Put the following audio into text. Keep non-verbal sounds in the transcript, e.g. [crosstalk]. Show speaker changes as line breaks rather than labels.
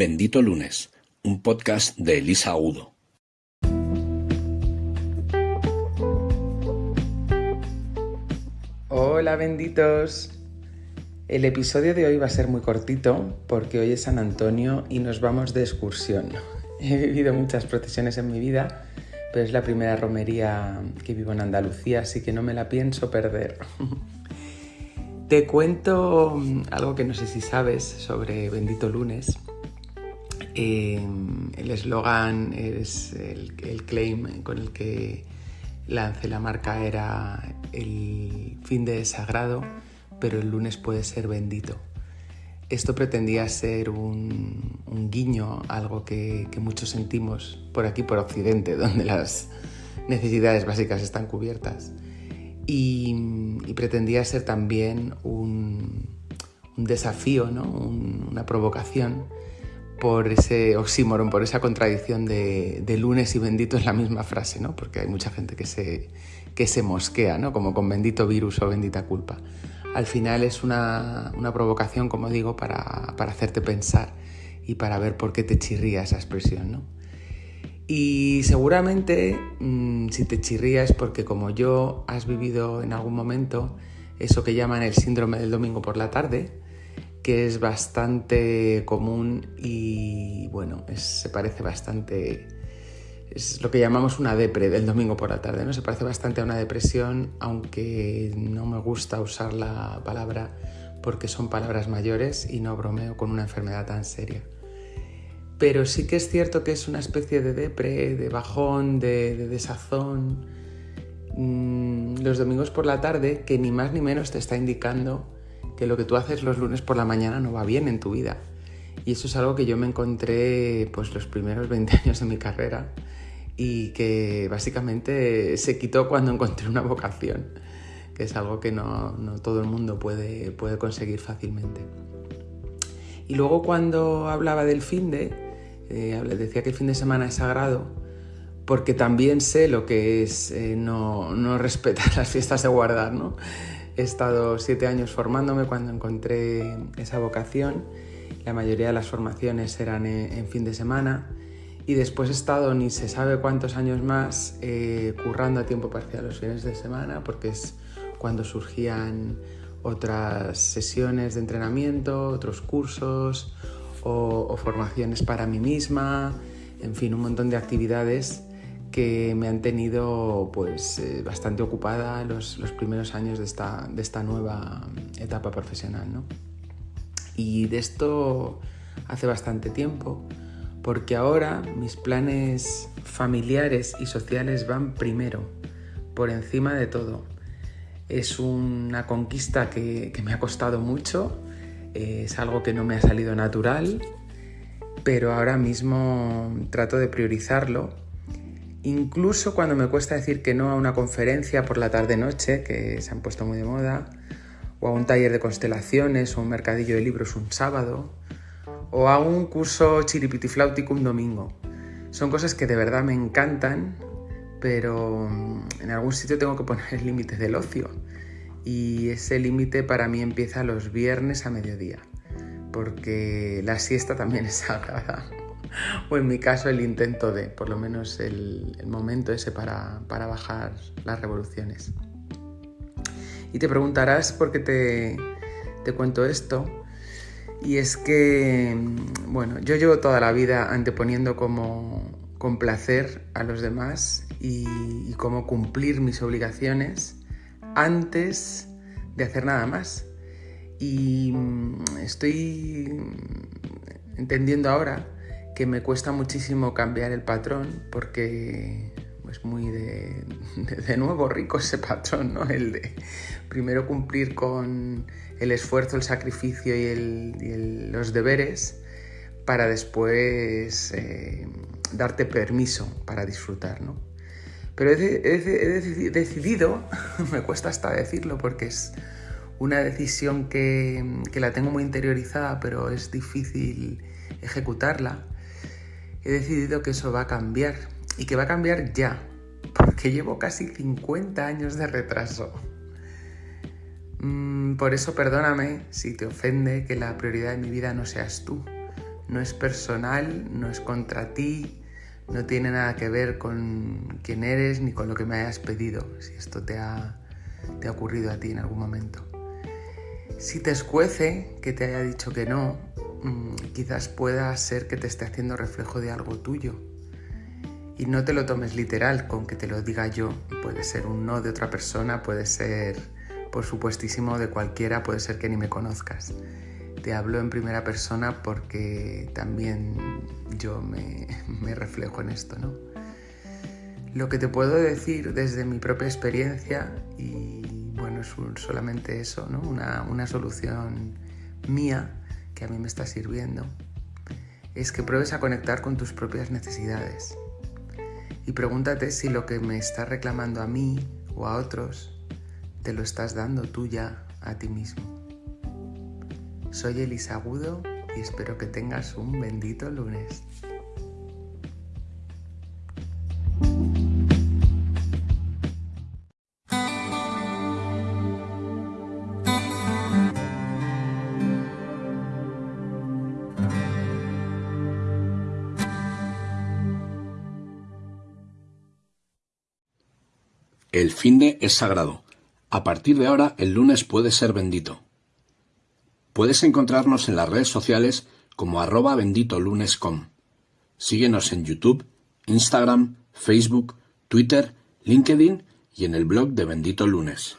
Bendito Lunes, un podcast de Elisa Udo.
Hola benditos. El episodio de hoy va a ser muy cortito porque hoy es San Antonio y nos vamos de excursión. [laughs] He vivido muchas procesiones en mi vida, pero es la primera romería que vivo en Andalucía, así que no me la pienso perder. [laughs] Te cuento algo que no sé si sabes sobre Bendito Lunes. Em, el eslogan es el, claim con el que lancé la marca era el fin de sagrado, pero el lunes puede ser bendito. Esto pretendía ser un, guiño, algo que, muchos sentimos por aquí, por Occidente, [laughs] donde las necesidades básicas están cubiertas y, pretendía ser también un, desafío, una provocación por ese oxímoron, por esa contradicción de, lunes y bendito es la misma frase, ¿no? porque hay mucha gente que se, que se mosquea, ¿no? como con bendito virus o bendita culpa. Al final es una, provocación, como digo, para, para, hacerte pensar y para ver por qué te chirría esa expresión. ¿no? Y seguramente mm, si te chirrías porque como yo has vivido en algún momento eso que llaman el síndrome del domingo por la tarde, que es bastante común y bueno, se parece bastante, es lo que llamamos una depre del domingo por la tarde, ¿no? Se parece bastante a una depresión, aunque no me gusta usar la palabra porque son palabras mayores y no bromeo con una enfermedad tan seria pero sí que es cierto que es una especie de depre, de bajón, de, desazón. Mm, los domingos por la tarde, que ni más ni menos te está indicando que lo que tú haces los lunes por la mañana no va bien en tu vida. Y eso es algo que yo me encontré pues los primeros 20 [laughs] años de mi carrera y que básicamente se quitó cuando encontré una vocación, que es algo que no, todo el mundo puede, puede conseguir fácilmente. Y luego cuando hablaba del fin de, eh, decía que el fin de semana es sagrado porque también sé lo que es eh, no, no, respetar [laughs] las fiestas de guardar. ¿no? He estado siete años formándome cuando encontré esa vocación. La mayoría de las formaciones eran en, fin de semana y después he estado ni se sabe cuántos años más eh, currando a tiempo parcial los fines de semana porque es cuando surgían otras sesiones de entrenamiento, otros cursos, o, formaciones para mí misma, en fin, un montón de actividades que me han tenido pues eh, bastante ocupada los, los, primeros años de esta, de esta nueva etapa profesional. ¿no? Y de esto hace bastante tiempo, porque ahora mis planes familiares y sociales van primero, por encima de todo. Es una conquista que, que me ha costado mucho, es algo que no me ha salido natural, pero ahora mismo trato de priorizarlo. Incluso cuando me cuesta decir que no a una conferencia por la tarde-noche, que se han puesto muy de moda, o a un taller de constelaciones, o un mercadillo de libros un sábado, o a un curso chiripitifláutico un domingo. Son cosas que de verdad me encantan, pero en algún sitio tengo que poner el límite del ocio y ese límite para mí empieza los viernes a mediodía, porque la siesta también es sagrada, o en mi caso el intento de, por lo menos el, momento ese para, bajar las revoluciones. Y te preguntarás por qué te, te cuento esto, y es que, bueno, yo llevo toda la vida anteponiendo como complacer a los demás y, y cómo cumplir mis obligaciones antes de hacer nada más. Y mm, estoy entendiendo ahora que me cuesta muchísimo cambiar el patrón porque es muy de, de, nuevo rico ese patrón, ¿no? El de primero cumplir con el esfuerzo, el sacrificio y, los deberes para después eh, darte permiso para disfrutar, ¿no? Pero he, decidido, [laughs] me cuesta hasta decirlo porque es una decisión que, la tengo muy interiorizada, pero es difícil ejecutarla. He decidido que eso va a cambiar y que va a cambiar ya, porque llevo casi 50 años de retraso. Mm, por eso perdóname si te ofende que la prioridad de mi vida no seas tú. No es personal, no es contra ti, no tiene nada que ver con quién eres ni con lo que me hayas pedido, si esto te ha, te ha ocurrido a ti en algún momento. Si te escuece que te haya dicho que no, quizás pueda ser que te esté haciendo reflejo de algo tuyo. Y no te lo tomes literal con que te lo diga yo. Puede ser un no de otra persona, puede ser, por supuestísimo, de cualquiera, puede ser que ni me conozcas. Te hablo en primera persona porque también yo me, [laughs] reflejo en esto, ¿no? Lo que te puedo decir desde mi propia experiencia y bueno, es solamente eso, ¿no? Una, solución mía que a mí me está sirviendo, es que pruebes a conectar con tus propias necesidades. Y pregúntate si lo que me está reclamando a mí o a otros, te lo estás dando tú ya a ti mismo. Soy Elisa Agudo y espero que tengas un bendito lunes.
El finde es sagrado. A partir de ahora, el lunes puede ser bendito. Puedes encontrarnos en las redes sociales como arroba benditolunes.com. Síguenos en YouTube, Instagram, Facebook, Twitter, LinkedIn y en el blog de Bendito Lunes.